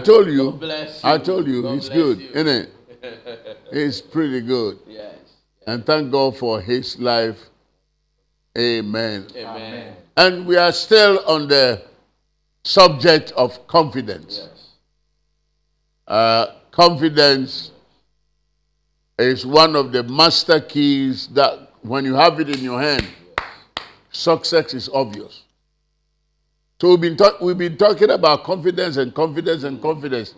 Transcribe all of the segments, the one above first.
told you. bless I told you, God bless good, you. isn't it? it's pretty good. Yes. And thank God for his life. Amen. Amen. And we are still on the subject of confidence. Yes. Uh, confidence is one of the master keys that when you have it in your hand, success is obvious. So we've been, talk- we've been talking about confidence and confidence and confidence.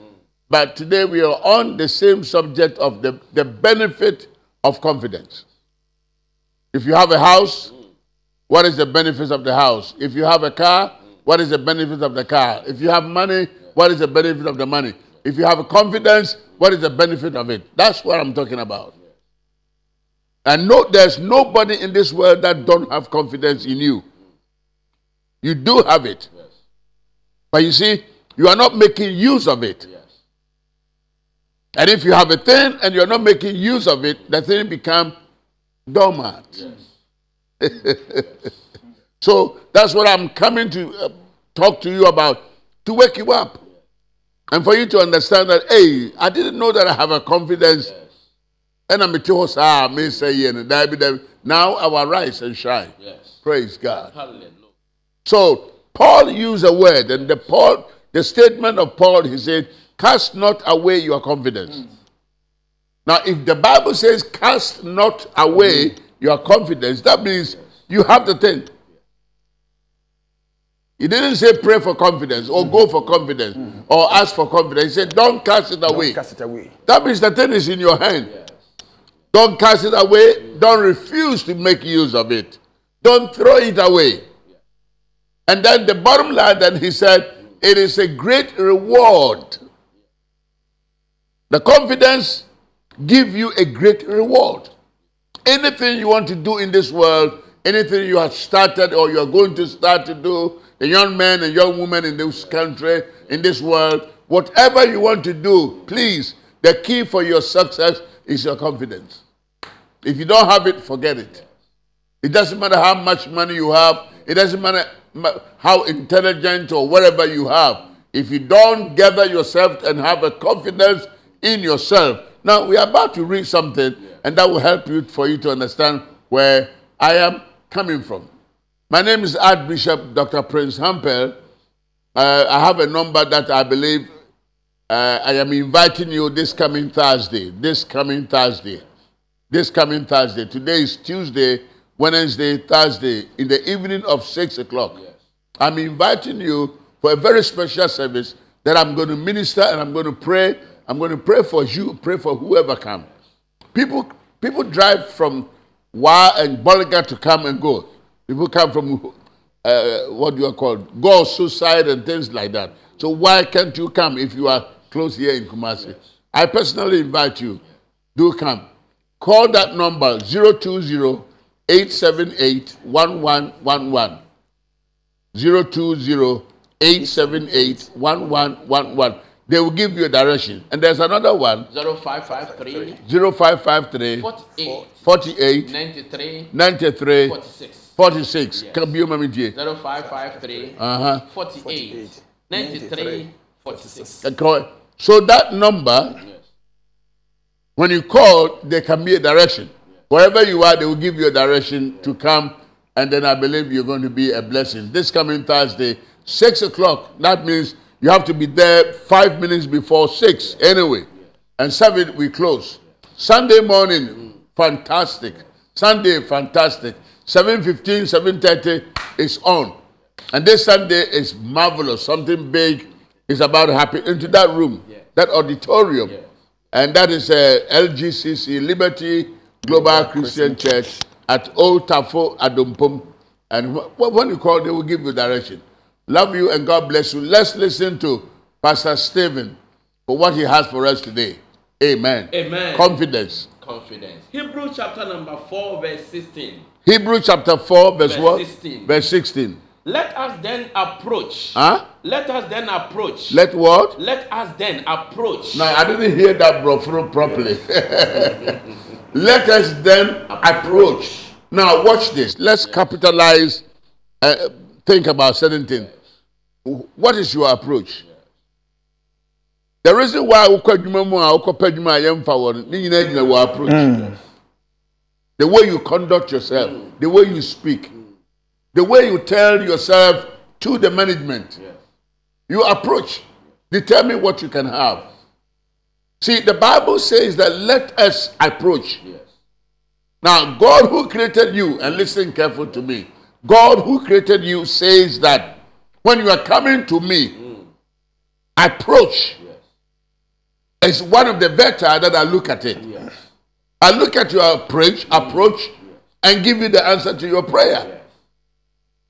But today we are on the same subject of the, the benefit of confidence. If you have a house, what is the benefit of the house? If you have a car, what is the benefit of the car? If you have money, what is the benefit of the money? If you have confidence, what is the benefit of it? That's what I'm talking about. And no, there's nobody in this world that don't have confidence in you. You do have it. But you see, you are not making use of it. Yes. And if you have a thing and you're not making use of it, the thing become dormant. so that's what I'm coming to uh, talk to you about to wake you up. And for you to understand that, hey, I didn't know that I have a confidence. And I'm a may say, and now I will rise and shine. Yes. Praise God. Hallelujah. So Paul used a word, and the Paul, the statement of Paul, he said, "Cast not away your confidence." Now, if the Bible says, "Cast not away your confidence," that means you have the thing. He didn't say pray for confidence or go for confidence or ask for confidence. He said, "Don't cast it away." Don't cast it away. That means the thing is in your hand. Don't cast it away. Don't refuse to make use of it. Don't throw it away. And then the bottom line, then he said, it is a great reward. The confidence give you a great reward. Anything you want to do in this world, anything you have started or you are going to start to do, the young men and young women in this country, in this world, whatever you want to do, please, the key for your success is your confidence. If you don't have it, forget it. It doesn't matter how much money you have. It doesn't matter how intelligent or whatever you have. If you don't gather yourself and have a confidence in yourself. Now, we are about to read something, and that will help you for you to understand where I am coming from. My name is Archbishop Dr. Prince Hampel. Uh, I have a number that I believe uh, I am inviting you this coming Thursday. This coming Thursday this coming Thursday. Today is Tuesday, Wednesday, Thursday, in the evening of 6 o'clock. I'm inviting you for a very special service that I'm going to minister and I'm going to pray. I'm going to pray for you, pray for whoever come. People, people drive from Wa and Bollinger to come and go. People come from uh, what you are called, go suicide and things like that. So why can't you come if you are close here in Kumasi? I personally invite you. Do come. Call that number 020 878 1111. 020 878 1111. They will give you a direction. And there's another one 0553 0553 48 48 93 93 46. 46. Yes. Can you 0553 Uh huh. 48 93 46. So that number, Yes. when you call, there can be a direction. Wherever you are, they will give you a direction to come, and then I believe you're going to be a blessing. This coming Thursday, 6 o'clock, that means you have to be there five minutes before 6 anyway. And 7, we close. Sunday morning, fantastic. Sunday, fantastic. 7.15, 7.30 is on. And this Sunday is marvelous. Something big is about to happen into that room, that auditorium. And that is uh, LGCC, Liberty Global Christian Church at Old Tafo Adumpum. And wh- wh- when you call, they will give you direction. Love you and God bless you. Let's listen to Pastor Stephen for what he has for us today. Amen. Amen. Confidence. Confidence. Hebrew chapter number 4, verse 16. Hebrew chapter 4, verse, Verse what? 16. Verse 16. Let us then approach. Huh? Let us then approach. Let what? Let us then approach. Now, I didn't hear that, bro, through properly. Let us then approach. Now, watch this. Let's capitalize, uh, think about certain things. What is your approach? The reason why wokɔ adwuma mu a wokɔpɛ adwuma a yɛmfa wɔ no ne nyinaa gyina wɔ approach. The way you conduct yourself, the way you speak, the way you tell yourself to the management. Yes. You approach, determine what you can have. See, the Bible says that let us approach. Yes. Now, God who created you, and listen careful to me, God who created you says that when you are coming to me, hmm. approach Yes. is one of the better that I look at it. Yes. I look at your approach, hmm. approach, and give you the answer to your prayer. Yes.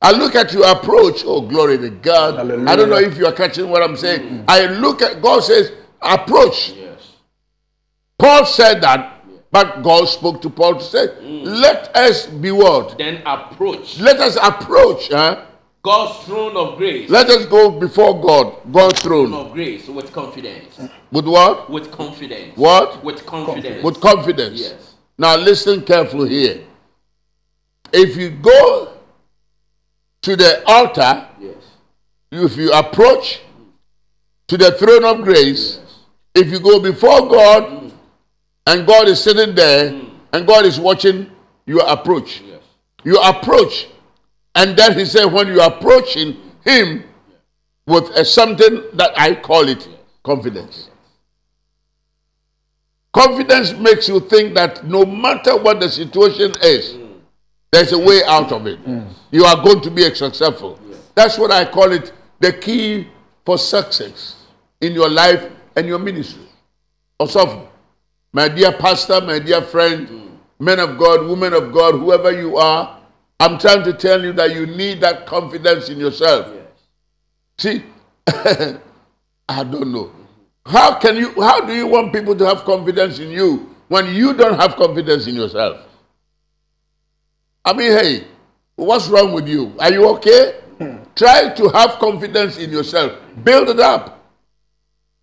I look at your approach. Oh, glory to God. Hallelujah. I don't know if you are catching what I'm saying. Hmm. I look at God says, approach. Yes. Paul said that, but God spoke to Paul to say, hmm. let us be what? Then approach Let us approach. Huh? God's throne of grace. Let us go before God, God's throne of grace with confidence. With what? With confidence. What? With confidence. With confidence. Yes. Now listen carefully here. If you go to the altar, Yes. if you approach to the throne of grace, yes. if you go before God hmm. And God is sitting there hmm. and God is watching your approach, Yes. you approach, and then He said, when you are approaching Him with a something that I call it confidence. Confidence makes you think that no matter what the situation is, hmm. there's a way out of it. You are going to be successful. That's what I call it the key for success in your life and your ministry. Also, my dear pastor, my dear friend, men of God, women of God, whoever you are, I'm trying to tell you that you need that confidence in yourself. See, I don't know. How can you how do you want people to have confidence in you when you don't have confidence in yourself? I mean, hey, what's wrong with you? Are you okay? Hmm. Try to have confidence in yourself. Build it up.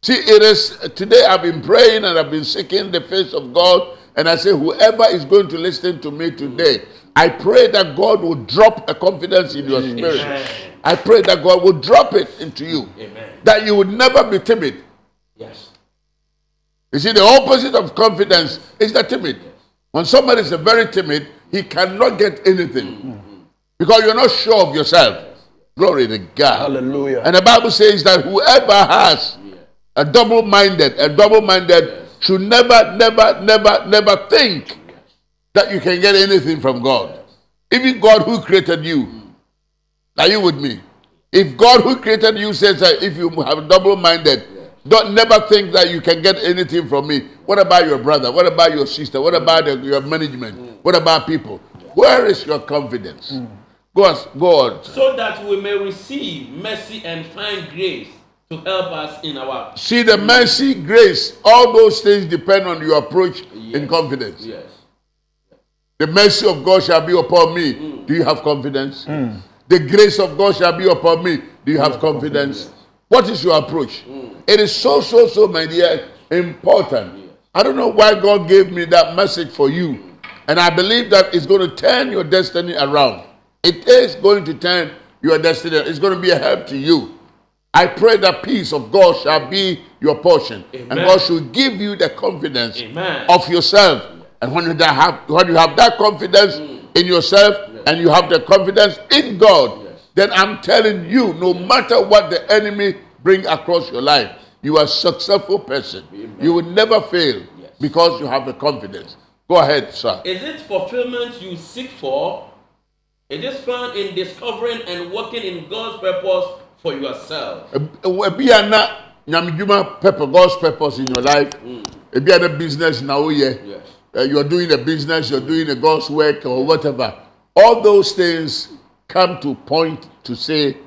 See, it is today I've been praying and I've been seeking the face of God, and I say, whoever is going to listen to me today, I pray that God will drop a confidence in your spirit. Amen. I pray that God will drop it into you. Amen. That you would never be timid. Yes. You see, the opposite of confidence is the timid. When somebody is very timid, he cannot get anything mm-hmm. because you're not sure of yourself. Glory to God. Hallelujah. And the Bible says that whoever has a double minded, a double minded should never, never, never, never think that you can get anything from God. Even God who created you. Are you with me? If God who created you says that if you have double-minded, don't never think that you can get anything from me. What about your brother? What about your sister? What about the, your management? What about people? Where is your confidence? Mm. Go on, go on. So that we may receive mercy and find grace to help us in our. See the mercy, grace, all those things depend on your approach in confidence. Yes. The mercy of God shall be upon me. Mm. Do you have confidence? Mm. The grace of God shall be upon me. Do you have confidence? What is your approach? Mm. It is so, so, so, my dear, important. I don't know why God gave me that message for you. And I believe that it's going to turn your destiny around. It is going to turn your destiny. It's going to be a help to you. I pray that peace of God shall be your portion. And God should give you the confidence Amen. of yourself. And when you have when you have that confidence mm. in yourself and you have the confidence in God, Yes. then I'm telling you, no matter what the enemy bring across your life, you are a successful person. You will never fail Yes. because you have the confidence. Go ahead, sir. Is it fulfillment you seek for? It is found in discovering and working in God's purpose for yourself. Ebi ana nyamidwuma purpose, God's purpose in your life. Ebi ana business na oye. Yes. uh, you're doing a business, you're doing a God's work or whatever. All those things come to point to say,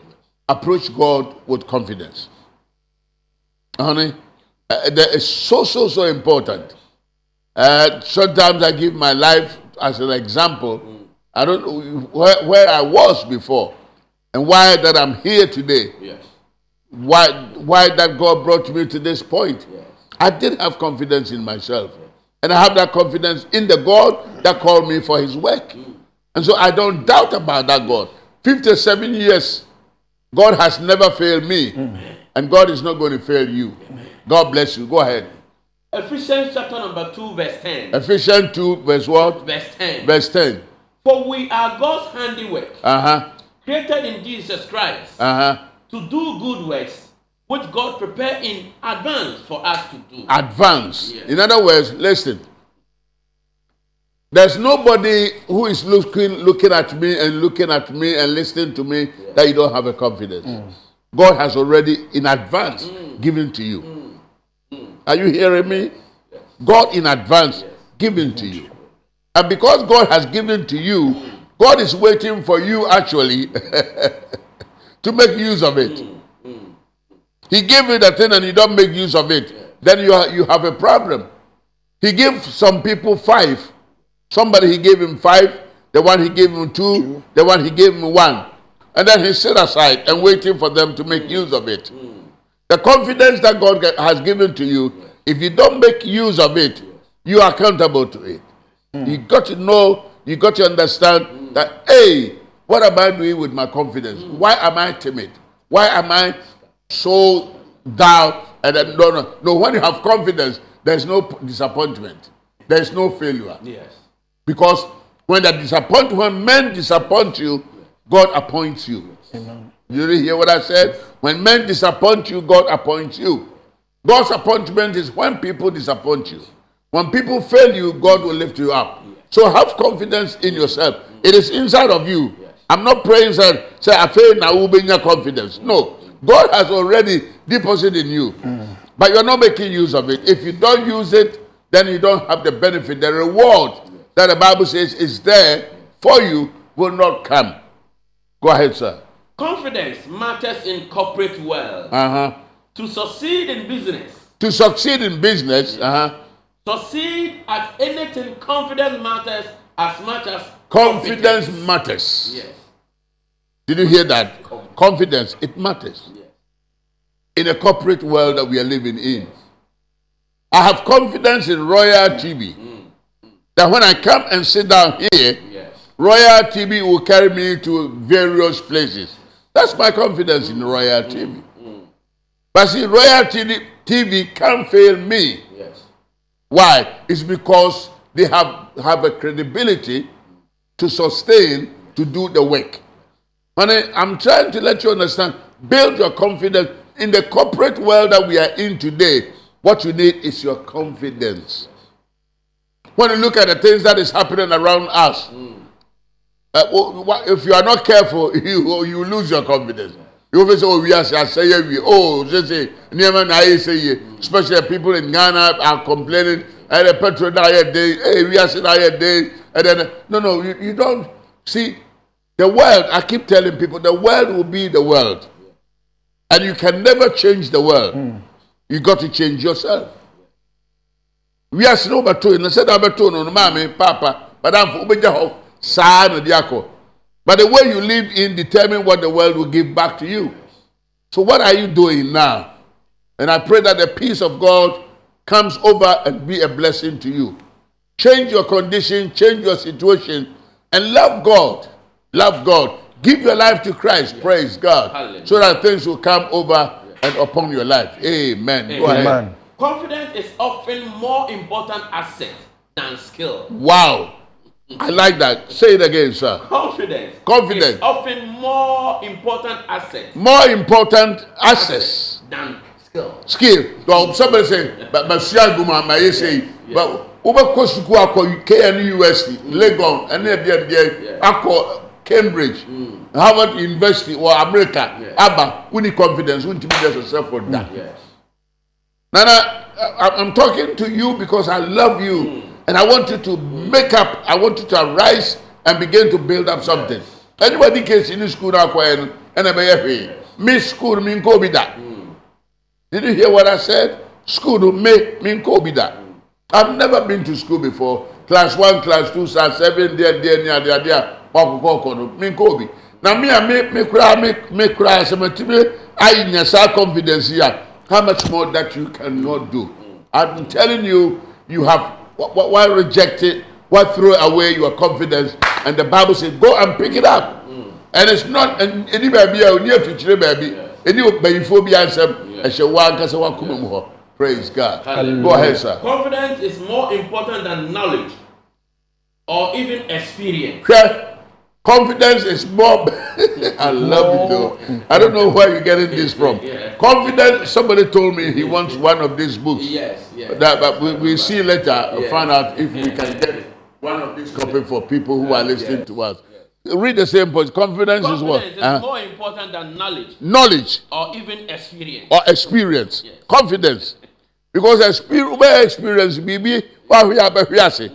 approach God with confidence. Honey, uh, that is so, so, so important. Uh, sometimes I give my life as an example. I don't know where, where I was before and why that I'm here today. Yes. Why, why that God brought me to this point. Yes. I did have confidence in myself. And I have that confidence in the God that called me for his work. And so I don't doubt about that God. 57 years, God has never failed me. And God is not going to fail you. God bless you. Go ahead. Ephesians chapter number 2, verse 10. Ephesians 2, verse what? Verse 10. Verse 10. For we are God's handiwork, Uh huh. Created in Jesus Christ, Uh huh. to do good works, which God prepared in advance for us to do. Advance. Yes. In other words, listen. There's nobody who is looking looking at me and looking at me and listening to me that you don't have a confidence. Mm. God has already in advance mm. given to you. Mm. Are you hearing me? God in advance given to mm-hmm. you. And because God has given to you, God is waiting for you actually to make use of it. He gave you the thing and you don't make use of it. Then you, ha- you have a problem. He gave some people five. Somebody he gave him five, the one he gave him two, the one he gave him one. And then he sit aside and waiting for them to make use of it. The confidence that God has given to you, if you don't make use of it, you are accountable to it. You got to know, you got to understand that, hey, what am I doing with my confidence? Why am I timid? Why am I so down? And then, no, no, no. When you have confidence, there's no disappointment, there's no failure. Yes. Because when the disappoint, when men disappoint you, God appoints you. You didn't hear what I said? When men disappoint you, God appoints you. God's appointment is when people disappoint you. When people fail you, God will lift you up. So have confidence in yourself. It is inside of you. I'm not praying say, say I fail now will bring your confidence. No. God has already deposited in you. But you're not making use of it. If you don't use it, then you don't have the benefit. The reward that the Bible says is there for you will not come. Go ahead, sir. Confidence matters in corporate world. Uh-huh. To succeed in business, To succeed in business, uh-huh. Succeed at anything, confidence matters as much as confidence matters. Yes. Did you hear that? Confidence, it matters. Yes. In a corporate world that we are living in. I have confidence in Royal TV. Mm, mm. That when I come and sit down here, Yes. Royal TV will carry me to various places. That's my confidence in mm, Royal TV. But see, Royal TV, TV can't fail me. Why? It's because they have, have a credibility to sustain, to do the work. Honey, I'm trying to let you understand. Build your confidence. In the corporate world that we are in today, what you need is your confidence. When you look at the things that is happening around us, uh, wh- wh- if you are not careful, you, you lose your confidence. You always oh, say, oh, we are say we oh, just say, never I say, especially people in Ghana are complaining, and the petrol diet day, hey, we are saying diet day, and then, no, no, you, you don't see the world. I keep telling people the world will be the world, and you can never change the world. Hmm. You got to change yourself. We are no beto na sɛ da beto no no maame papa wobɛgya hɔ saa na de akɔ but the way you live in determine what the world will give back to you. So what are you doing now? And i pray that the peace of god comes over and be a blessing to you. Change your condition change your situation and love god. Love god. Give your life to christ. Praise god. Hallelujah. so that things will come over and upon your life. Amen, Go ahead. Amen. Confidence is often more important asset than skill. wow i like that. Say it again sir. Confidence. Confidence. often more important asset. More important access than skill. skill. So somebody say but but sia guma ma ye say but wobɛkɔ sukuu akɔ kn university legon ɛne ɛdeɛ deɛ akɔ cambridge harvard university wɔ america Yeah. aba woni confidence wontumi just yourself for that. Yes. nana i'm talking to you because i love you and i want you to make up i want you to arise and begin to build up something anybody case in school na akɔ yɛ no ɛna ɛbɛyɛ hwee me school mi nkɔ obi da. Did you hear what I said? School me, me ko be that. I've never been to school before. Class one, class two, class seven, there, there, near, there, there. Me ko be. Now me, me, me cry, me, me cry. So me, me, I in your confidence here. How much more that you cannot do? I'm telling you, you have wh- wh- why reject it? Why throw away your confidence? And the Bible says, go and pick it up. Mm. And it's not any baby a near future baby. Any bayifo bi ansem ɛhyɛ wa ankasa wa kuma mu hɔ. Praise God. Hallelujah. Go ahead, sir. Confidence is more important than knowledge or even experience. Hwɛ, Confidence is more. I love it though. I don't know where you're getting this from. Yeah. Confidence. Somebody told me he wants one of these books. Yes, That, but we, we see later. Yeah. Find out if we can get one of these copy for people who are listening Yes. to us. Read the same point. Confidence, is what? Confidence is Uh, more important than knowledge knowledge. or even experience. or experience Yes. confidence because experience wobɛ experience biribi wahwe abɛhwe ase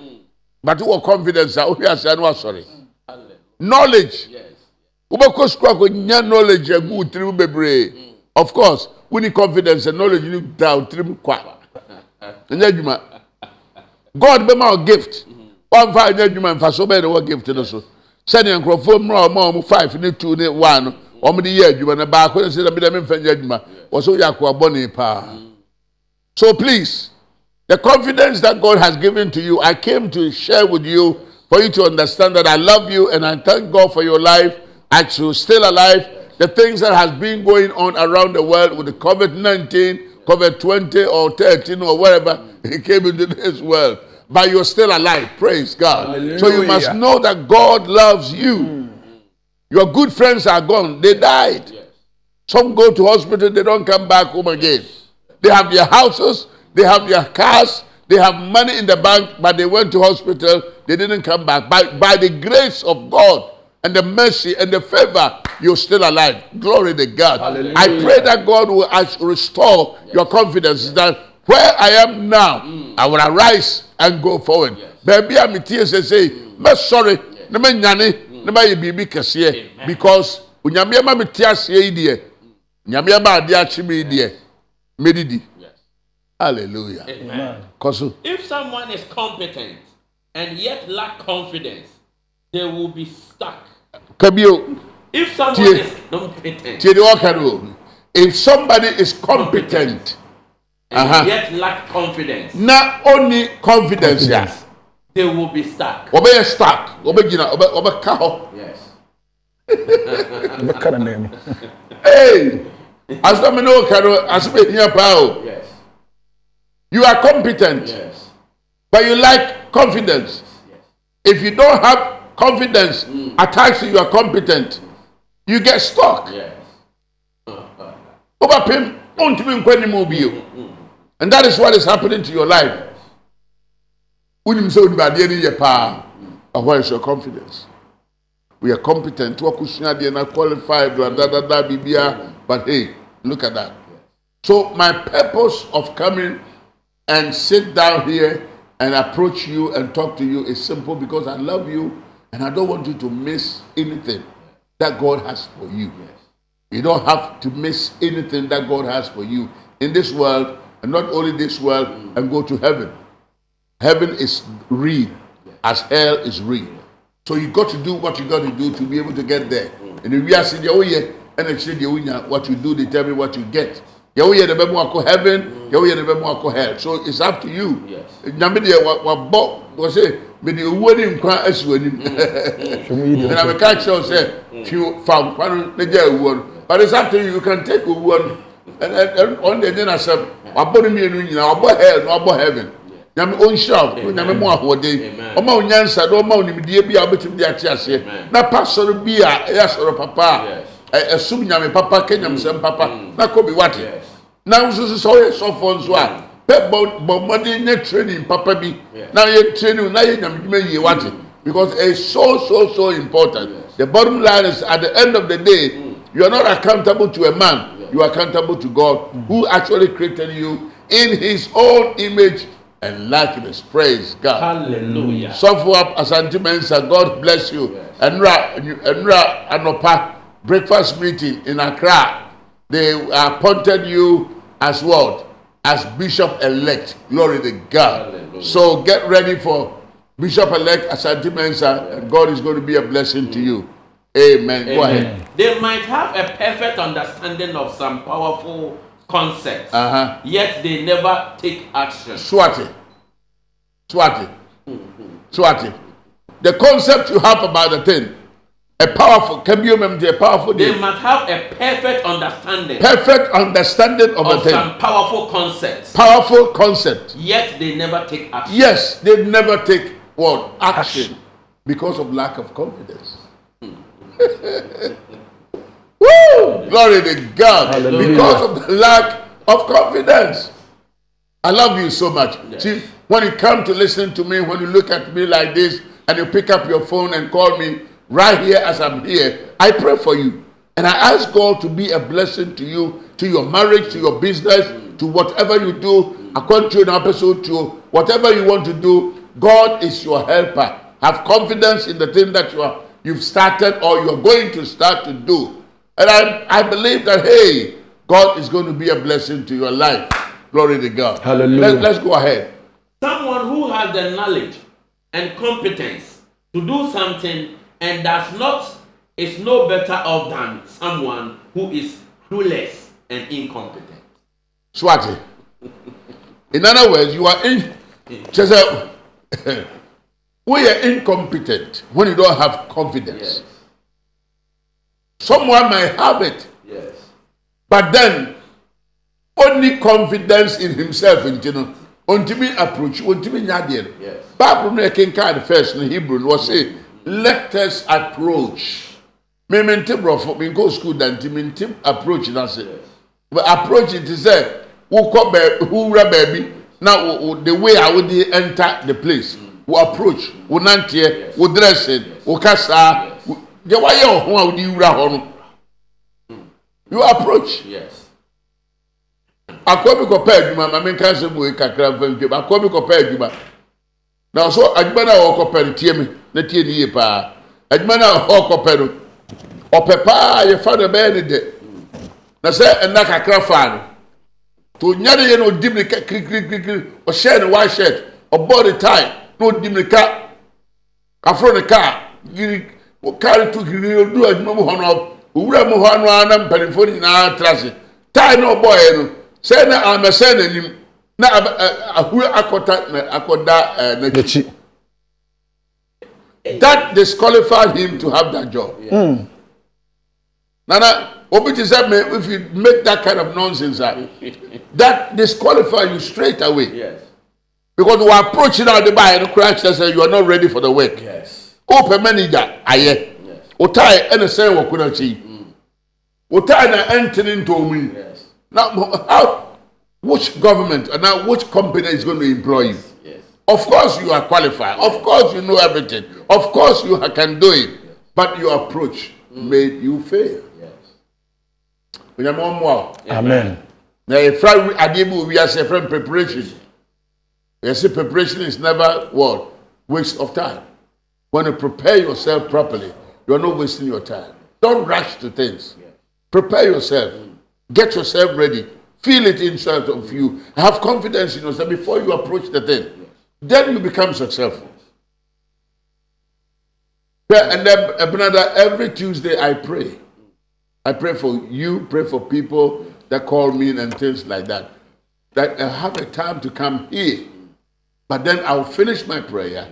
but wɔ confidence a wohwe ase ano asɔre Hallelujah. knowledge Yes. sukuu akɔnya knowledge agu wo tirim bebree of course woni confidence sɛ knowledge no da wo tirim adwuma god bɛma wo gift. Wamfa ɛnyɛ adwuma mfa so bɛyɛ ne wɔ gift no so. Sɛdeɛ nkurɔfoɔ mmra ɔma ɔmo five ne two ne one. No ɔmo de yɛ adwuma no baako ne sɛ na mede memfa nyɛ adwuma wɔ so woyɛ akoa bɔne paa so please the confidence that god has given to you i came to share with you for you to understand that i love you and i thank god for your life. As you're still alive. The things that has been going on around the world with the covid-19 covid-20 or 13 or whatever he came into this world. But you're still alive. Praise god. So you must know that god loves you. Hmm. Your good friends are gone. They died. Yes. some go to hospital, they don't come back home again. They have their houses, they have their cars, they have money in the bank, but they went to hospital, they didn't come back. By, by the grace of God and the mercy and the favor, you're still alive. Glory to God. Hallelujah. I pray that God will restore your confidence that where I am now, mm. I will arise and go forward. Baby, I'm here to say, me sorry, ne me nyane, ne me kɛseɛ Amen. because onyame ama me te aseɛ yi deɛ nyame ama ade akye me yi medidi hallelujah Amen. If someone is competent and yet lack confidence, they will be stuck. ka bio If someone is competent tie deɛ ɔka no o if somebody is competent and Uh-huh. yet lack confidence, Not only confidence a they will be stuck. ɔbɛyɛ stuck ɔbɛgyina ɔbɛ ɔbɛka hɔ Yes. bɛka no nan mu hey asɛm ne ɔka no asɛm ehia paa o Yes. you are competent Yes. but you lack confidence Yes. if you don't have confidence mm. attached to you are competent. You get stuck. Yes. nkɔ anim bio and that is what is happening to your life. Wonim sɛ wonim adeɛ no yɛ paa ɛhɔ is your confidence? We are competent. Deɛ na qualified bla da da da bibia. But hey look at that. So my purpose of coming and sit down here and approach you and talk to you is simple because I love you and I don't want you to miss anything that God has for you. You don't have to miss anything that God has for you in this world and not only this world and go to heaven. Heaven is real as hell is real. So you got to do what you got to do to be able to get there. And if you are saying, oh yeah, and actually oh what you do determine what you get. yɛwoyɛ ne bɛmu akɔ heaven yɛwoyɛ ne bɛmu akɔ hell so it's up to you nyame deɛ wabɔ wɔ sɛ mede owuo ne nkwa asi w'anim na meka kyerɛ wo sɛ twi fa nkwa no na gya awuo no. But it's up to you. You can take owuo no. Ɔno deɛ nye n'asɛm. Wabɔ no mmienu nyinaa. Wabɔ hell na wabɔ heaven. Nyame ɔnhyira wo. Nyame mu ahoɔden. Ɔma wo nyansa na ɔma wo nimdeɛ bi a wobɛtumi de ate aseɛ. Na pa sɔre bi a ɛyɛ asɔre papa a ɛsom nyame papa ka nyamsɛm papa. Na kɔ bi wate. Na nso sɛ ɔyɛ sɔfoɔ nso a pɛ bɔ bɔ mmɔden nye training papa bi. Na yɛ training na yɛ nyamedwuma yie wate because it's so so so important. The bottom line is at the end of the day mm. you are not accountable to a man. You are accountable to God who actually created you in his own image and likeness praise God. Hallelujah. Sɔfo asante mensa God bless you. Ɛnura ɛnura anɔpa breakfast meeting in Accra. They appointed you as what? As bishop elect. Glory to God. Hallelujah. So get ready for bishop elect Asante Mensa, and God is going to be a blessing to you. Amen. Amen. Go ahead. They might have a perfect understanding of some powerful concepts, uh-huh. yet they never take action. Swati. Swati. Swati. The concept you have about the thing, a powerful, can you remember a powerful They day? must have a perfect understanding. Perfect understanding of, of a thing. some powerful concepts. Powerful concept. Yet they never take action. Yes, they never take what? Action. action. Because of lack of confidence. Woo! Glory to God. Hallelujah. Because of the lack of confidence. I love you so much. Yes. See, when you come to listen to me, when you look at me like this, and you pick up your phone and call me, right here as I'm here, I pray for you. And I ask God to be a blessing to you, to your marriage, to your business, to whatever you do, according to an episode, to whatever you want to do. God is your helper. Have confidence in the thing that you are, you've started or you're going to start to do. And I, I believe that, hey, God is going to be a blessing to your life. Glory to God. Hallelujah. Let, let's go ahead. Someone who has the knowledge and competence to do something and does not is no better off than someone who is clueless and incompetent. Swati. In other words, you are in. Just we are incompetent when you don't have confidence. Yes. Someone might have it. Yes. But then, only confidence in himself, you know, ontimi approach, ontimi nyadiel. Yes. Bible no can kind first in Hebrew was say let us approach. Me me nti borɔfo me nkɔ school da nti me nti approach na se but approach ti sɛ wokɔ baabi wowura baabi na wo the way a wode enter the place wo approach wo nanteɛ wo dressing wo kasa deɛ wayɛ wɔ ho a wode wura hɔ no you approach. Yes. akɔ bi kɔ pɛ adwuma maame nka sɛ mo kakra nfa ntwam akɔ bi kɔ pɛ adwuma na so adwuma no a wɔkɔ pɛ no tie me na tie ne yie paa. Adwuma no a ɔkɔpɛ no ɔpɛ paa yɛfa no bɛyɛ ne dɛ. Na sɛ ɛna kakra faa no to nya ne yɛ no ɔdi mirika kirikirikiri ɔhyɛ ne white shirt ɔbɔ ne tie na ɔdi mirika aforo ne kaa yiri kaa no to kirikiri odu adwuma mu hɔ no owura mu hɔ no ara na mpanimfoɔ nyinaa tra ase. Tie na ɔbɔɔyɛ no sɛ na amɛsɛn n'anim na ahuru akɔta na akɔda n'akyi. That disqualified him to have that job. Yeah. Mm. Nana, Obiti said, if you make that kind of nonsense, uh, that disqualifies you straight away. Yes. Because we are approaching out the buy and crash and say you are not ready for the work. Yes. Open manager, aye. Yes. Otai and the same work kuna chi. Otai na entering into me. Yes. Now, how, which government and now which company is going to employ you? Of course, you are qualified. Of course, you know everything. Of course, you can do it. but your approach made you fail. Yes. Onyame ɔmmoa wo. Amen. yɛfra adeɛ bi wɔ wiase yɛfrɛ preparation yɛsɛ preparation is never what waste of time when you prepare yourself properly you are not wasting your time don't rush to things prepare yourself get yourself ready feel it inside of you have confidence in yourself before you approach the thing then you become successful yeah, and then uh, Ebenezer, every tuesday i pray I pray for you, pray for people that call me and things like that. That I have a time to come here. But then I'll finish my prayer,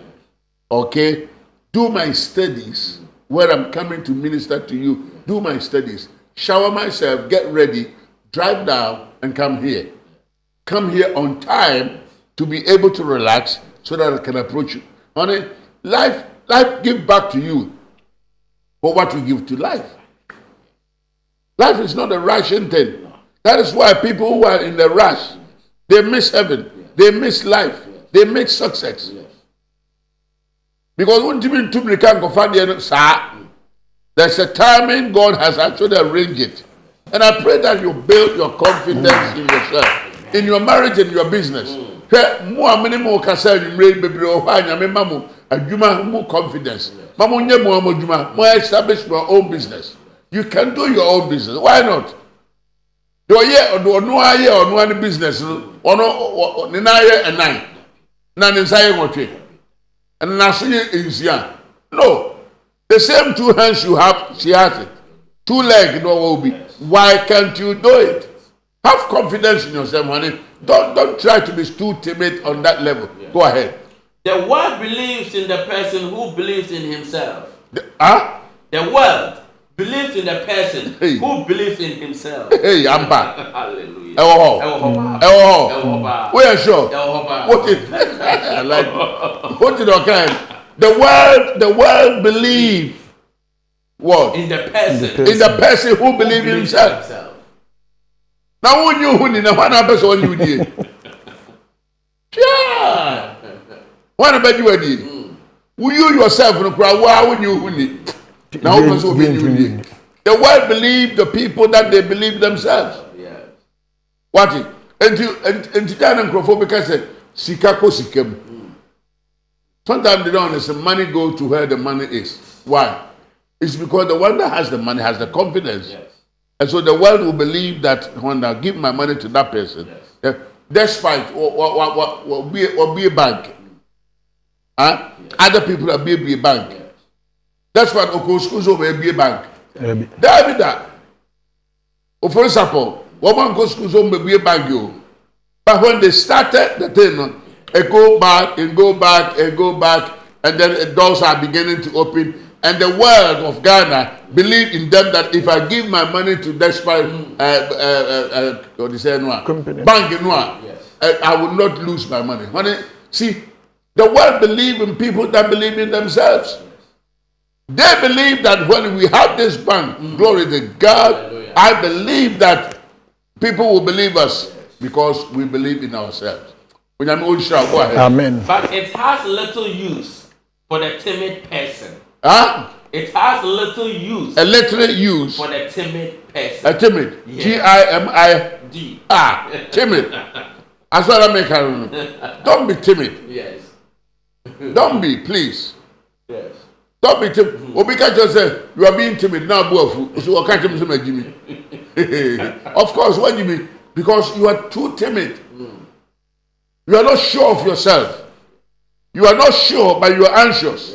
okay? Do my studies where I'm coming to minister to you. Do my studies. Shower myself, get ready, drive down, and come here. Come here on time to be able to relax so that I can approach you. Honey, life, life give back to you for what we give to life. Life is not a rushing thing. That is why people who are in the rush, they miss heaven, they miss life, they miss success. Because when Tumri can't go find the sir, there's a timing God has actually arranged it. And I pray that you build your confidence in yourself, in your marriage and your business. Hwɛ mo a mene mo kasa yi bebree wɔ a nyame ma mo adwuma mo confidence. Ma mo nyɛ mo a mo adwuma mo establish your own business. You can do your own business. Why not? Deɛ ɔyɛ ɔde ɔno ayɛ ɔno ano business no ɔno ne nan yɛ ɛnan na ne nsa yɛ nwɔtwe. Ɛna n'aso yɛ nsia. No. The same two hands you have she has it. Two leg no ɔwɔ bi why can't you do it have confidence in yourself honey don't don't try to be too timid on that level go ahead The world believes in the person who believes in himself. The- ah The world believes in the person Hey. who believes in himself. hey Hallelujah. ɛwɔ hɔ Ɛwɔ hɔ paa. ɛwɔ hɔ Ɛwɔ hɔ paa. woyɛ sure. Paa. What did I like? What did okay? The world, the world believe what In the person. In the in the person who believes in himself. Now who knew who ni na one person who knew die. Yeah. One about you die. Will you yourself no cry? Why would you who ni? Now who person who be you die? The world believe the people that they believe themselves. Yes. What? Nti nti dan nkurɔfoɔ bi ka sɛ sika kɔ sika mu. Sometimes they don't understand. Money go to where the money is. Why? It's because the one that has the money has the confidence. Yes. And so the world will believe that when I give my money to that person, eh, despite what, what, what, what, be, or be a bank, huh? other people are be a bank. That's what Okosko's over be a bank. Ɛbi. David that. For example, one man goes to some be a bank you. But when they started the thing, it go back and go back and go back, and then the doors are beginning to open. And the world of Ghana believe in them that if I give my money to despite uh, uh, uh, uh, what do you say, no, bank, no, Yes. uh, I will not lose my money. Honey, see, the world believe in people that believe in themselves. They believe that when we have this bank, glory to God, Hallelujah. I believe that people will believe us because we believe in ourselves. When I'm old, shall go ahead. Amen. But it has little use for the timid person. Huh? It has little use A literate use, for the timid a person. timid, Yeah. T I M I, D. ah, timid. As I make. Don't be timid. Yes. Don't be, please. Yes. Don't be timid. Obi catch say you are being timid now, boafu. So I catch him say Jimmy. Of course, when you be because you are too timid. You are not sure of yourself. You are not sure, but you are anxious. Yes.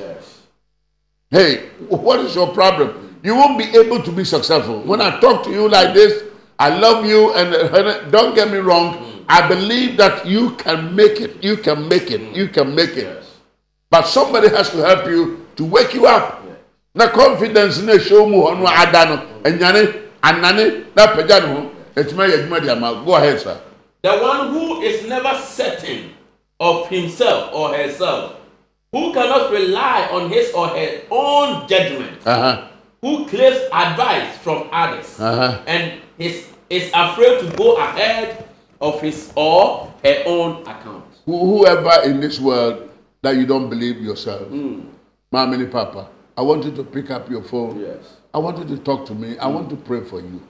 Hey, what is your problem? You won't be able to be successful. When I talk to you like this, I love you, and don't get me wrong. I believe that you can make it. You can make it. You can make it. Yes. But somebody has to help you to wake you up. Na confidence na show mu hɔ no ada no ɛnyane anane na pagya ne ho ɛtuma yɛ adwuma de ama go ahead sir. The one who is never certain of himself or herself, who cannot rely on his or her own judgment, Uh-huh. who craves advice from others, Uh-huh. and is, is afraid to go ahead of his or her own account. Who, whoever in this world that you don't believe yourself, Mama and Papa, I want you to pick up your phone. Yes. I want you to talk to me. I want to pray for you.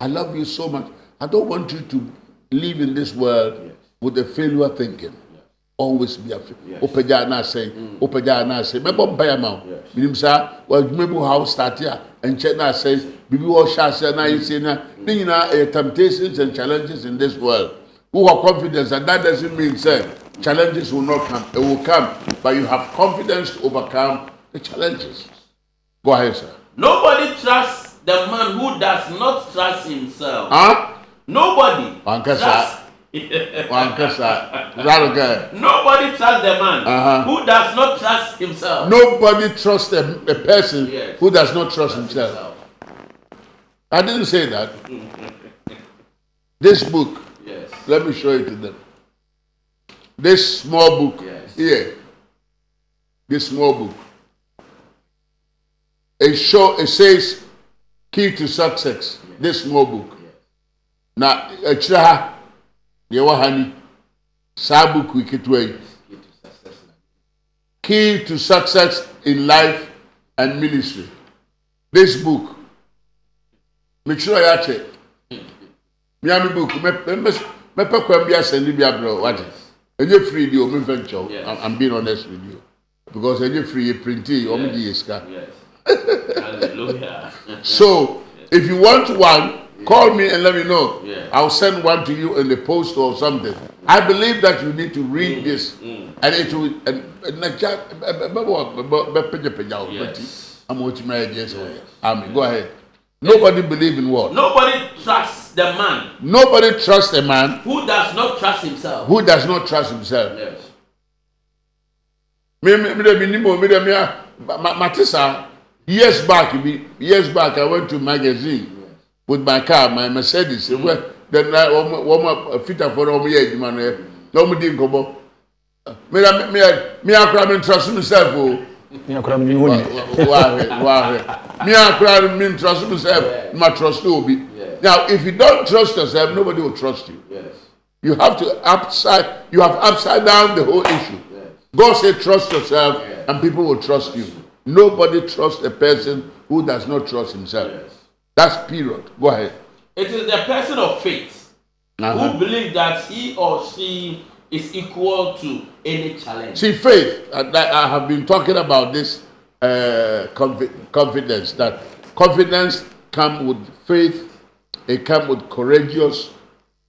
I love you so much. I don't want you to live in this world with a failure thinking. Always be a Yes. opagya na say, opagya na say. Mebo mpaya ma. Yes. Minim sa, wa dwumabu how start here and check na say, bibi wo sha say na yi say na. Ne nyina eh, temptations and challenges in this world. Who have confidence and that doesn't mean say challenges will not come. It will come, but you have confidence to overcome the challenges. Go ahead, sir. Nobody trusts the man who does not trust himself. Huh? Nobody Wankasa. trusts. Is that okay? Nobody trusts the man Uh-huh. who does not trust himself. Nobody trusts a, a person Yes. who does not trust himself. I didn't say that. This book, Yes. let me show it to them. This small book Yes. here, this small book. It show it says key to success. This small book. Na akyire ha deɛ ɛwɔ ha ni saa yi ketewa yi. Key to success in life and ministry. This book. Make sure you check. Miami book. Mepɛ kwan bi asɛnde bi abrɛ o, wate. Enye free di o, mi fɛ nkyɛw. I'm- being honest with you. Because enye free yɛ printi, ɔmo di yɛ sika. So if you want one, call me and let me know. Yeah. I'll send one to you in the post or something. I believe that you need to read this, and it will. And. Yes. Yɛ deɛ sɛ ɔyɛ. Amen. Go ahead. Nobody believe in what? Nobody trusts the man Nobody trusts a man who does not trust himself. who does not trust himself. Yes. Me me me me. Years back years back I went to magazine. With my car, my Mercedes. Mm. Well, then I wɔn fit afɔ na wɔn yɛ adwuma no yɛ na wɔn di nkɔmɔ. Me na me me akora me ntrɔso myself o. Ní akora mi wọ́n ni. Wahwɛ wahwɛ. Me akora me ntrɔso myself ma trust obi. Now if you don't trust yourself, nobody will trust you. Yes. You have to upside. You have upside down the whole issue. God said, trust yourself, and people will trust you. Nobody trusts a person who does not trust himself. Yes. That's period. Go ahead. It is the person of faith Uh-huh. who believes that he or she is equal to any challenge. See, faith, and I, I have been talking about this uh, confi- confidence, that confidence comes with faith, it comes with courageous,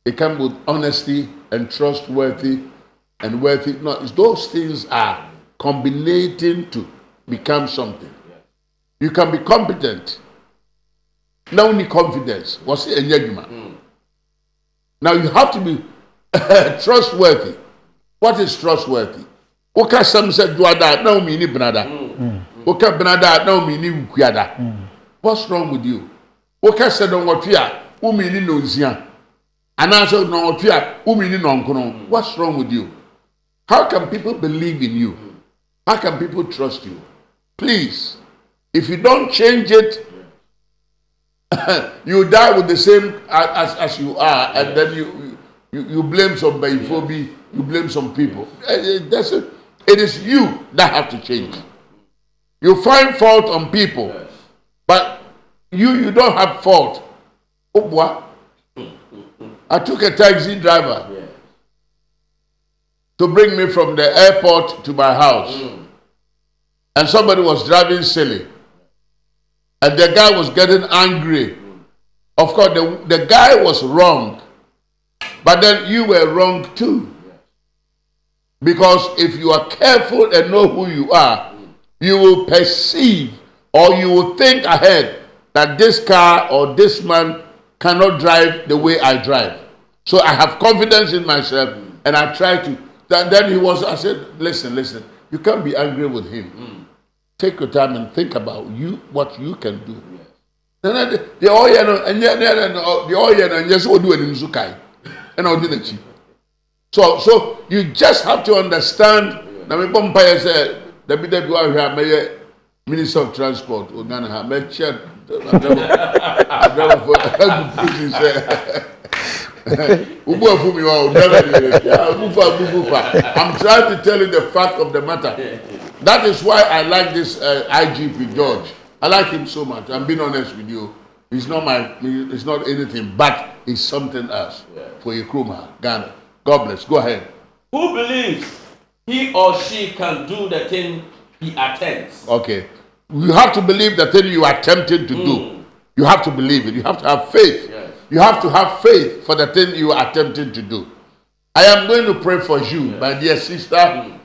it comes with honesty and trustworthy and worthy. No, those things are combinating to become something. You can be competent. Now, only confidence. What's it? Now, you have to be trustworthy. What is trustworthy? Woka sam sɛ duada na omi ni benada. Woka benada na omi ni wukuada. What's wrong with you? Woka sɛ dɔnwɔtwe a omi ni nonsia. Anaasɛ dɔnwɔtwe a omi ni nɔnkono. What's wrong with you? How can people believe in you? How can people trust you? Please, if you don't change it, you die with the same as, as you are, and then you, you you blame some phobia, you blame some people. Eh, eh, That's it. It is you that have to change. You find fault on people, but you you don't have fault. Oh boy. I took a taxi driver Yes. to bring me from the airport to my house. And somebody was driving silly. And the guy was getting angry. Of course, the, the guy was wrong. But then you were wrong too. Because if you are careful and know who you are, you will perceive or you will think ahead that this car or this man cannot drive the way I drive. So I have confidence in myself and I try to. Then, then he was, I said, listen, listen, you can't be angry with him. Take your time and think about you, what you can do. Then I- the oil, and yet the oil, and yes, what do in Zukai? And I'll do the cheap. So, so you just have to understand. Na me bɔ mpaeɛ sɛ dabi dabi wa hwɛ a minister of transport o Ghana ha mɛkyɛ adrabafo agu prison sɛ ubu afu mi wa o driver de yɛ abufu abufu pa I'm trying to tell you the fact of the matter That is why I like this uh, IGP George. I like him so much. I'm being honest with you. He's not my. He's not anything, but he's something else Yeah. for Nkrumah, Ghana. God bless. Go ahead. Who believes he or she can do the thing he attempts? Okay. You have to believe the thing you are attempting to do. You have to believe it. You have to have faith. Yes. You have to have faith for the thing you are attempting to do. I am going to pray for you, my dear sister,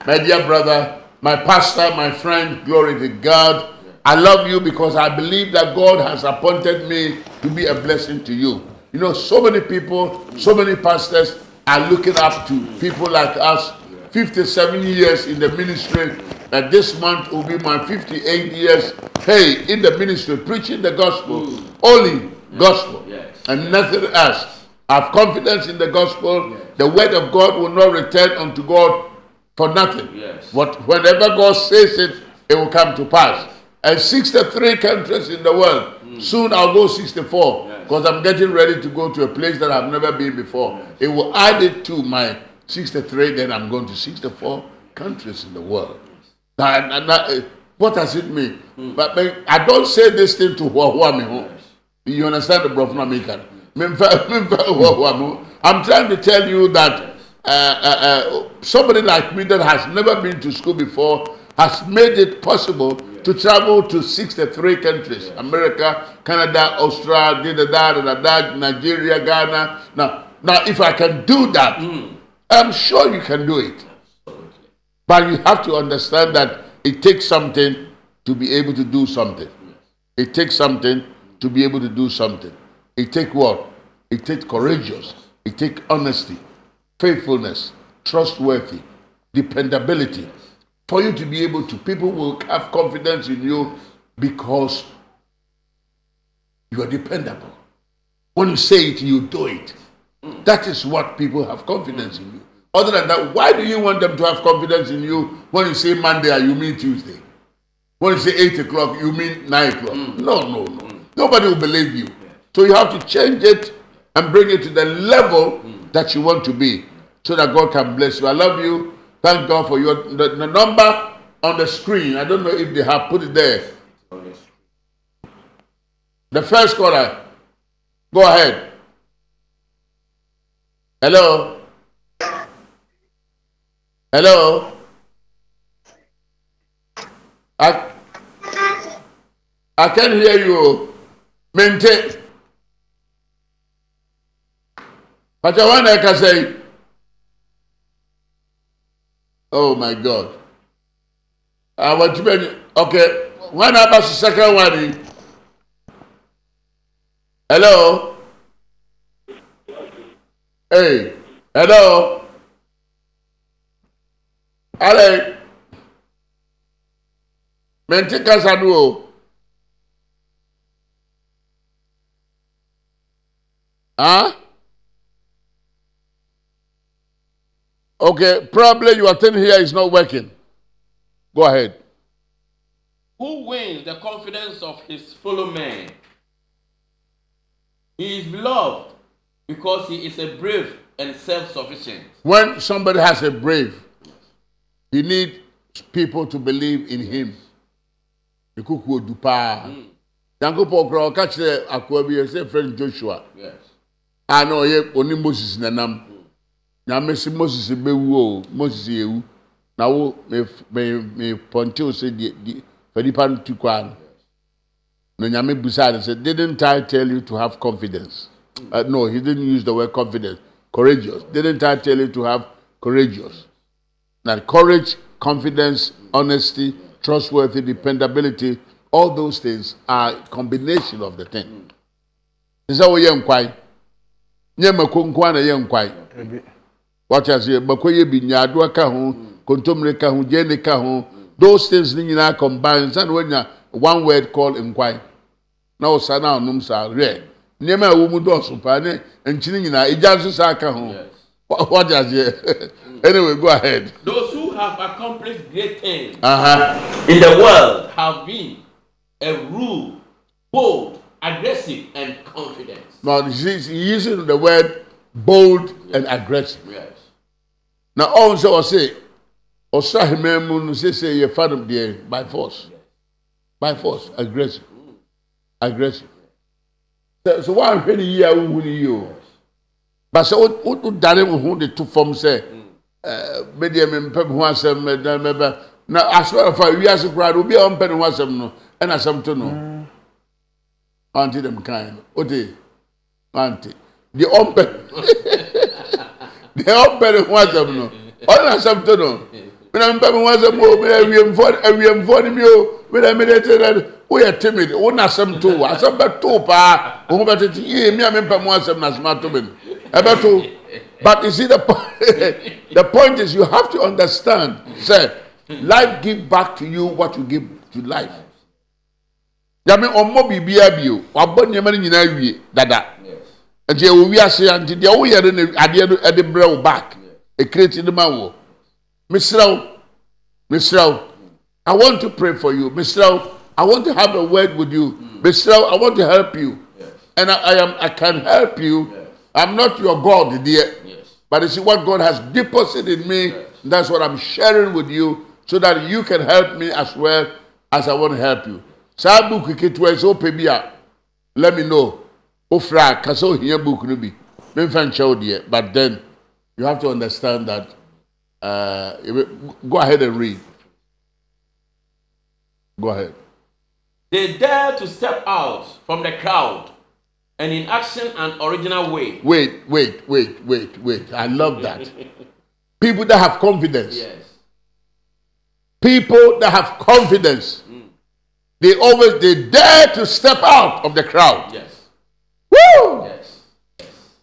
my dear brother, my pastor, my friend. Glory to God. I love you because I believe that God has appointed me to be a blessing to you. You know, so many people, so many pastors are looking up to people like us. 57 years in the ministry, and this month will be my 58 years. Hey, in the ministry, preaching the gospel, only gospel, and nothing else. I have confidence in the gospel. The word of God will not return unto God for nothing. Yes. What whenever God says it, it will come to pass. And 63 countries in the world. Soon I'll go 64 Yes. because I'm getting ready to go to a place that I've never been before. It will add it to my 63, then I'm going to 64 countries in the world. Now, and that, uh, what does it mean? But, but I don't say this thing to who I'm. You understand the Prophet American? I'm trying to tell you that uh, uh, uh, somebody like me that has never been to school before has made it possible to travel to 63 countries America, Canada, Australia, da, da, da, da, Nigeria, Ghana. Now, now, if I can do that, I'm sure you can do it. But you have to understand that it takes something to be able to do something. It takes something to be able to do something. It takes what? It takes courageous. It takes honesty, faithfulness, trustworthy, dependability. For you to be able to, people will have confidence in you because you are dependable. When you say it, you do it. That is what people have confidence in you. Other than that, why do you want them to have confidence in you when you say Monday you mean Tuesday? When you say 8 o'clock, you mean 9 o'clock. Mm. No, no, no. Mm. Nobody will believe you. So you have to change it and bring it to the level mm. That you want to be so that God can bless you. I love you. Thank God for your the, the number on the screen. I don't know if they have put it there. The first caller. Go ahead. Hello. Hello. I, I can hear you. Mente. Pachawana I can say. Oh my God. I want to be okay. When about the second one? Hello. Hey. Hello. Ale. Mente kasa do o. Huh? Okay, probably your thing here is not working. Go ahead. Who wins the confidence of his fellow men? He is beloved because he is a brave and self-sufficient. When somebody has a brave, he needs people to believe in him. Ekuku odu paa. Hmm. Yankopɔn kura ɔka kyerɛ akoa bi yɛ sɛ friend Joshua Yes. a na ɔyɛ oni Moses nanam. Nyame si Moses bɛwu o, Moses ewu. Na wo me me me pɔnte o sɛ die die fɛ nipa no tu kwa no. Na Nyame busaa no sɛ didn't I tell you to have confidence? Uh, no, he didn't use the word confidence. Courageous. Didn't I tell you to have courageous? That courage, confidence, honesty, trustworthy, dependability, all those things are combination of the thing. What you're inquiring? Nye mako nko na yɛ nkwae. Wɔte ase mako yɛ bi nyaadoa ka ho, kontomire ka ho, gyeene ka ho. Those things ni nyinaa combine. Sani wɔnya one word called nkwae. Na ɔsa na ɔnum saa rɛ. Nneɛma a ɛwɔ mu dɔɔso paa ne nkyini nyinaa egya nso saa ka ho. Yes. Wɔte aseɛ. Anyway, go ahead. Those who have accomplished great things Uh-huh. in the world have been a rule, bold, aggressive, and confident. Now he's using the word bold and aggressive. Yes. Now also I say ɔsoro ahemman mu no sese yɛfa no deɛ by force. By force. Aggressive. Aggressive. Sɛ sɛ woanhwɛ ne yie a wohu ne yie o ba sɛ wo- wo ho de to fam sɛ ɛɛ, me deɛ mempɛ me ho asɛm mɛ- na mɛbɛ na asɔrɔfa wiase koraa no obi a ɔmpɛ ne ho asɛm no ɛna asɛm to no. Ante dɛm kan. No wote ante deɛ ɔmpɛ deɛ ɔmpɛ ne ho asɛm no. Ɔne na asɛm to no. Mena mpɛ me ho asɛm o mena awiemfoɔ no mi o mena mede te na woyɛ timid wo na asɛm to wo asɛm bɛto paa wo ho bɛtete yie me a mempɛ mo asɛm na asɛm ato me. No ɛbɛto but you see the point the point is you have to understand say life give back to you what you give to life. Yàmi ọmọ biribiara bio wabọ nneɛma no nyinaa wie dada nti ɛwɔ wiase a nti deɛ woyɛ no na adeɛ no ɛde brɛ wo back. Ekireti no ma wɔ mesrɛw mesrɛw i want to pray for you. Mesrɛw i want to have a word with you. Mesrɛw i want to help you. And I, I am i can help you. I'm not your god dear. But you see what god has deposited in me that's what i'm sharing with you so that you can help me as well as i want to help you. Saa book ketewa yi sɛ wopɛ bi a let me know wofrɛ a ka sɛ ohia book no bi. Memfa nkyɛ wo deɛ but then you have to understand that uh, go ahead and read. Go ahead. They dare to step out from the crowd and in action and original way. wait wait wait wait wait. I love that. People that have confidence. Yes. people that have confidence. They always they dare to step out of the crowd. Yes. Yes.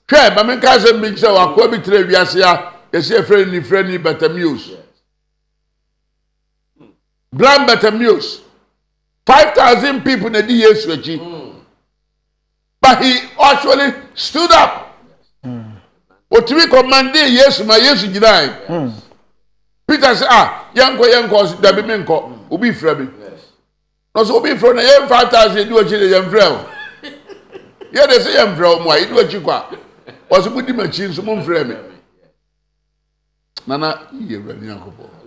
hwɛ maame nka sɛ mbi sɛ wakoa bi tena wiase a yɛsɛ efrɛ ni frɛ ni bɛtɛmius blind bɛtɛmius five thousand people na di yesu akyi but he actually stood up. Otumi kɔmande yesu ma yesu gyinae peter sɛ ah yɛnkɔ yɛnkɔ ɔsi dabi mi nkɔ obi frɛ mi. Na ɔsɛ obi frɛ na yɛn five thousand edi akyi de yɛn frɛ o yɛ de sɛ yɛn frɛ o mu a edi akyi kɔ a ɔsɛ mo di ma akyi nso mo nfrɛ mi nana yiye wura ni yankɔbɔ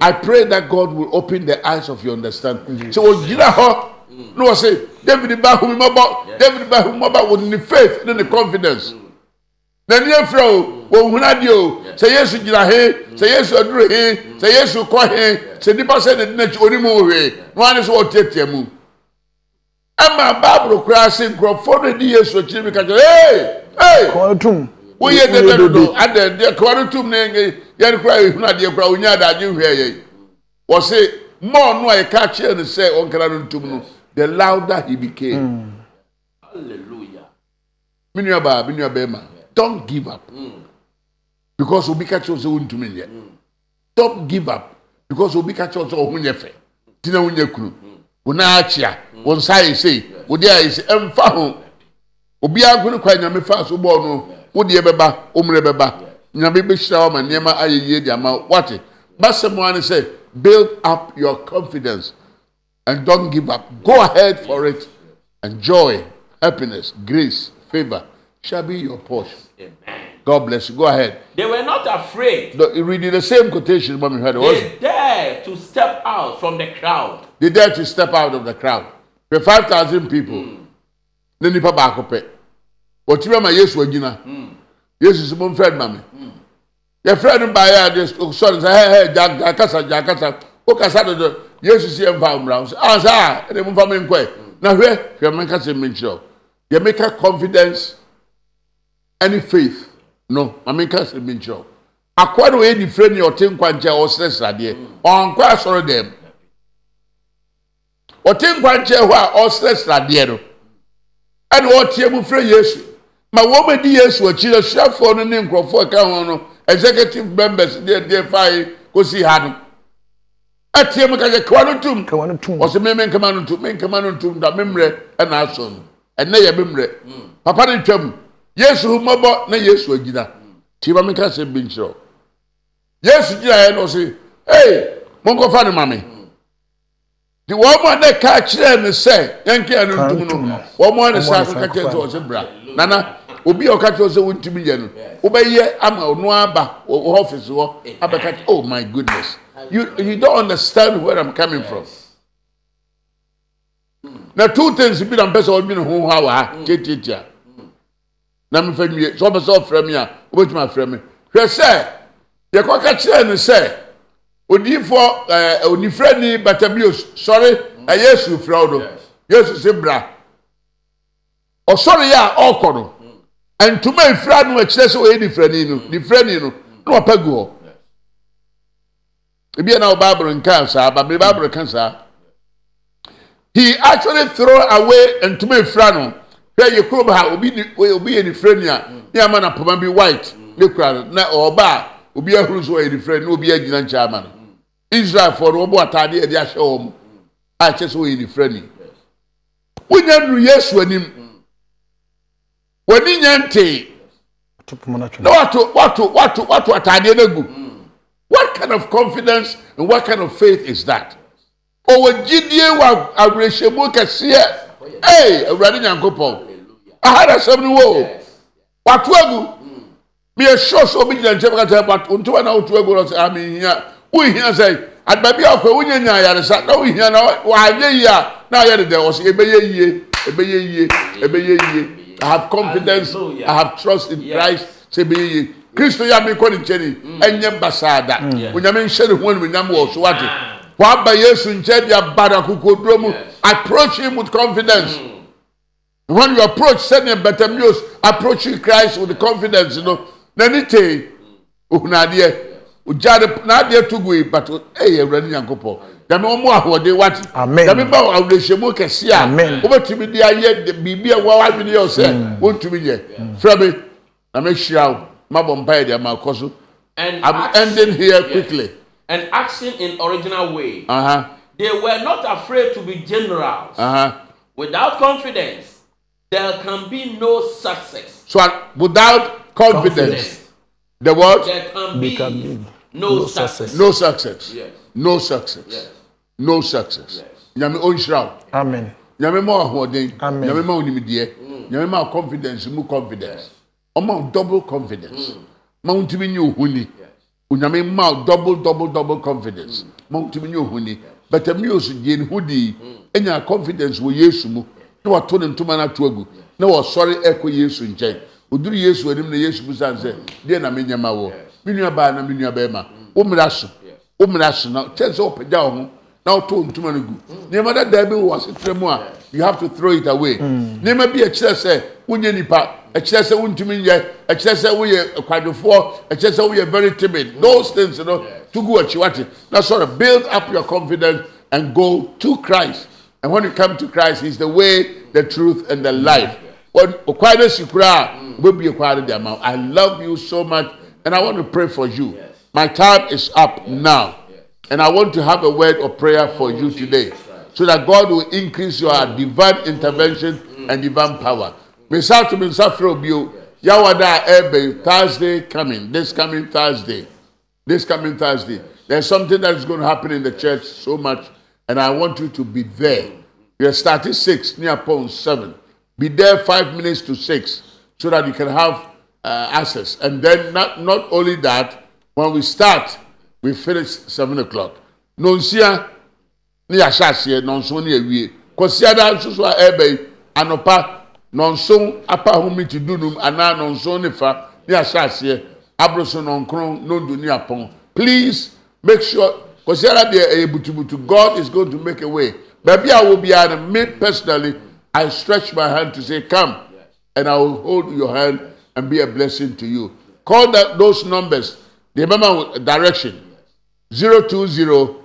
i pray that god will open the eyes of your understanding. So ogyina hɔ na ɔsɛ david ba ahumi mɔbɔ david ba ahumi mɔbɔ wɔ ne faith ne ne confidence. N'ani efra o wɔn hun adeɛ o sɛ yesu gyina he sɛ yesu aduru he sɛ yesu kɔ he sɛ nipa sɛ ne di n'akyi onimu hwee na wɔn ani so wɔteatea mu ɛma baaburo koraa se nkurɔfoɔ no di yesu akyire bi kakyɛ ee ee kɔn tum. Woyɛ dede dodo ada deɛ? Kawa no tum ne ne yɛn koraa ehun adeɛ koraa onya adagye hwɛ yɛ wɔsi mɔɔ no a yɛka kyerɛ no sɛ ɔnkara no ntum no the louder he became. Hallelujah. me nua baa nua bɛrima don't give up. Because obi ka kyerɛ wo sɛ wontumi nyɛ. Don't give up. Because obi ka kyerɛ wo sɛ ɔho nyɛ fɛ. Tina ho nyɛ kunu. wo nan akyea wo nsa ayɛ sei wo de ayɛ sei ɛmfa ho. Obiara ko ne kwa nyame fa so bɔɔ no wo deɛ bɛba wo bɛba. Nyame bɛhyira wo ama nneɛma ayɛ yie de ama wate basɛm a ne sɛ build up your confidence and don't give up. Go ahead for it and joy happiness grace favor shall be your portion. Amen. god bless you. Go ahead. They were not afraid. the, reading the same quotation mommy heard it was They dare to step out from the crowd. They dare to step out of the crowd. The five thousand people. Ne nipa baako pɛ wɔtumi ama yesu agyina yesu sɛ mo n fɛ no ma me yɛfrɛ no baayɛ a de sɔre sɛ hɛ hɛ gya gya kasa gya kasa o kasa dodo yesu si yɛ nfa mmra so ah saa ɛde mo nfa mi nkɔ yɛ na hwɛ hwɛ mo nkasa mi nkyerɛ o yɛ mi ka confidence ɛne faith. No ma mi nkasa mi nkyerɛ o akɔrɔ wo yɛ nifire ni ɔte nkwankyɛn a ɔsrɛ sradeɛ ɔnkɔ asɔre dɛm ɔte nkwankyɛn hɔ a ɔsrɛ sradeɛ no. Ɛna ɔteɛ mu frɛ yesu. Ma wɔn bɛ di yesu akyi asuafoɔ no ne nkurɔfoɔ ɛka ho no executive members deɛ deɛ faa kɔsi ha no. Ɛteɛ mu kakyɛ kawa no tum kawa no tum ɔsɛ me nkama no ntum me nkama no ntum da me mmerɛ ɛna aso no. Ɛnɛ yɛ me mmerɛ. Papa no twam yesu mmɔbɔ na yesu agyina. Tie ma meka sɛ bi nkyerɛ wo. yesu gyinaeɛ no ɔse ei monkɔfa no ma me. nti wɔn mu a na ka kyerɛɛ no sɛ yɛnke ano ntum no wɔn mu a ne sa Wɔn mu a ne ka kyerɛ sa sɛ ɔse bra. Nana obi a ɔka kyerɛ wo sɛ wontumi yɛ no wobɛyɛ ama ɔno aba wɔ wɔ ɔfisi hɔ abɛka kyerɛ oh my goodness. You you don't understand where i'm coming from. Na two things bi na mpɛ sɛ ɔdwene ho ha wɔ ha tiatiatia. Na mefa nwie sɛ ɔpɛ sɛ ɔfrɛ me a wobɛtumi afrɛ me. Hwɛ sɛ yɛkɔka kyerɛ no sɛ odiyifoɔ ɛɛ onifrɛni batabios sɔre ɛyɛ yesu frɛ wo no yesu si bra. Ɔsɔre yɛ a ɔrekɔ no. Ntoma efira no akyerɛ sɛ ɔyɛ nifrɛni no nifrɛni no. Na ɔpɛ gu hɔ ebi yɛ na ɔbaabolo nka saa babere baabolo ka saa he actually throw away ntoma efira no. Hwɛ yɛ kurom ha obi ni obi yɛ nifrɛni a ne ama na poma bi white. Ne kura na ɔba a obi ahuru so ɔyɛ nifrɛni na obi agyina nkyɛn ama no israelfoɔ no wɔbɔ ataade yɛde ahyɛ wɔn a ah, kyerɛ sɛ ɔyɛ nifrɛni wonya nuru yesu anim w'ani nya ntee na wato wato wato wato ataadeɛ no agu what kind of confidence and what kind of faith is that? Ɔwɔ gyidie wɔ awerɛhyɛmu kɛseɛ. Ee awurade nyankopɔn. Aha na asɛm no wɔ o wato agu meyɛ sure sɛ obi gyina nkyɛn kata wato ntoma na woto agu no sɛ ame hia wohia sɛ adaba bi a ɔkɔ wonya nya ayaresa na wohia na wanyɛ yie a na ayɛ dedɛ wɔ sɛ ɛbɛyɛ yie ɛbɛyɛ yie ɛbɛyɛ yie. I have confidence. I have trust in. Christ sɛ ɛbɛyɛ yie. Kristo yɛ ame kɔ ne nkyɛn ni ɛnyɛ basaada onyame nhyɛ ne ho animuonyam wɔ so wate waba yesu nkyɛn de aba no akokoduro mu approach him with confidence. When you approach sɛdeɛ Bartimaeus approaching Christ with confidence no n'ani tee ohun adeɛ ogya de n'adeɛ to gu yi but ɛyɛ awurade nyankopɔn dame wɔn mu ahoɔden wate Amen. dame ba wɔ awurahyɛmu kɛse a Amen. wobɛtumi de ayɛ de- biribi a wɔn adwene yɛ sɛ wɔntumi yɛ frɛ me na mehyia wo mabɔ mpaeɛ deɛ ma kɔ so And I'm action- ending here yes. quickly And action in original way. uh-huh, They were not afraid to be generals. uh-huh. Without confidence, there can be no success. so uh, without confidence Confidence. the word There can They be can be no, no success. success. no success. Yes. no success. Yes. no success. Nyame ɔnhyira wo. Amen. nyame ma ahoɔden. Amen. nyame ma wo nimdeɛ. Nyame ma confidence mu confidence. Ɔma double confidence. Ma wo ntumi nye ohuni onyame ma double double double confidence. Ma wo ntumi nye ohuni Bartimaeus die ne ho dii enya confidence wɔ yesu mu. Na wato ne ntoma no ato agu. Na wɔsɔre ɛkɔ yesu nkyɛn. Oduru yesu anim na yesu bisa no sɛ deɛ na menyɛ ma wɔ nua baa na nua bɛrima wo mmara so. Wo mmara so. Na kyɛn sɛ wopagya wo ho na woto ntoma no gu. Nneɛma dadaa bi wɔ asetena mu a you have to throw it away. Nneɛma bi ɛkyerɛ sɛ wonyɛ nipa ɛkyerɛ sɛ wontumi nyɛ ɛkyerɛ sɛ woyɛ kwadwofoɔ ɛkyerɛ sɛ woyɛ very timid those things you know to go akyi wate na of build up your confidence and go to Christ. And when you come to Christ he's the way the truth and the life. Wɔn okwan no si kura a wobɛbie kwan no de ama. I love you so much and I want to pray for you. My time is up now. And I want to have a word of prayer for you oh, today so that God will increase your mm. divine intervention mm. and divine power. Mesa to Mesa Frobio, Yawada Ebe, Thursday coming, this coming Thursday, this coming Thursday. There's something that is going to happen in the church so much, and I want you to be there. Mm-hmm. We are starting six, near upon seven. Be there five minutes to six so that you can have uh, access. And then, not, not only that, when we start, we finish seven o'clock. Nonsia, ne yɛahyɛ aseɛ nɔnso ne awie kɔsiada nso so a ɛreba yi anɔpa nɔnso apa ahome ti dunum anaa nɔnso ne fa ne yɛahyɛ aseɛ aboroso nɔnkron nondo ne apɔn please make sure kɔsiada deɛ ɛyɛ butubutu god is going to make a way baabi a wɔ biara no me personally i stretch my hand to say come and i will hold your hand and be a blessing to you call that those numbers remember direction zero two zero.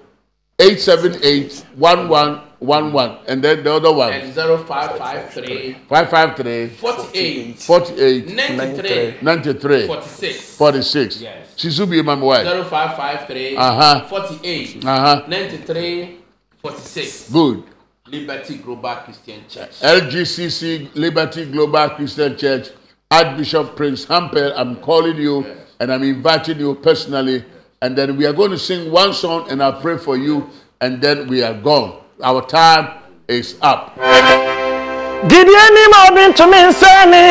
878 1111 and then the other one And 0553 553 48 48 93 93 46. 46 Yes. Chizubi my wife 0553 Uh-huh. 48 Uh-huh. 93 46. good Liberty Global Christian Church. LGCC Liberty Global Christian Church Archbishop Prince Hampel I'm calling you and I'm inviting you personally. And then we are going to sing one song and I'll pray for you and then we are gone. Our time is up. Did you Gideon ni ma obi ntumi nsani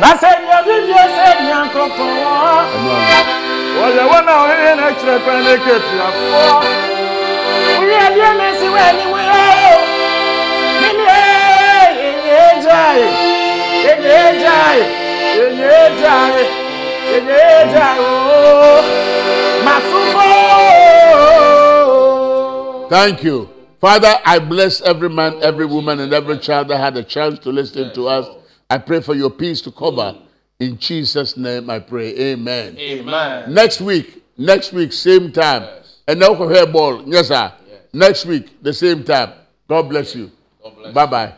na sɛ nyamedie sɛ nyankopɔn wɔyɛ wɔn a ɔyɛ no akyerɛ pɛ ne kɛtuafoɔ woyɛ deɛ ne si wɔ Thank you. Father, I bless every man, every woman, and every child that had a chance to listen to us. I pray for your peace to cover. In Jesus' name I pray. Amen. amen Next week, next week, same time. And now for hair ball. Yes, sir. Next week, the same time. God bless you. God bless Bye bye.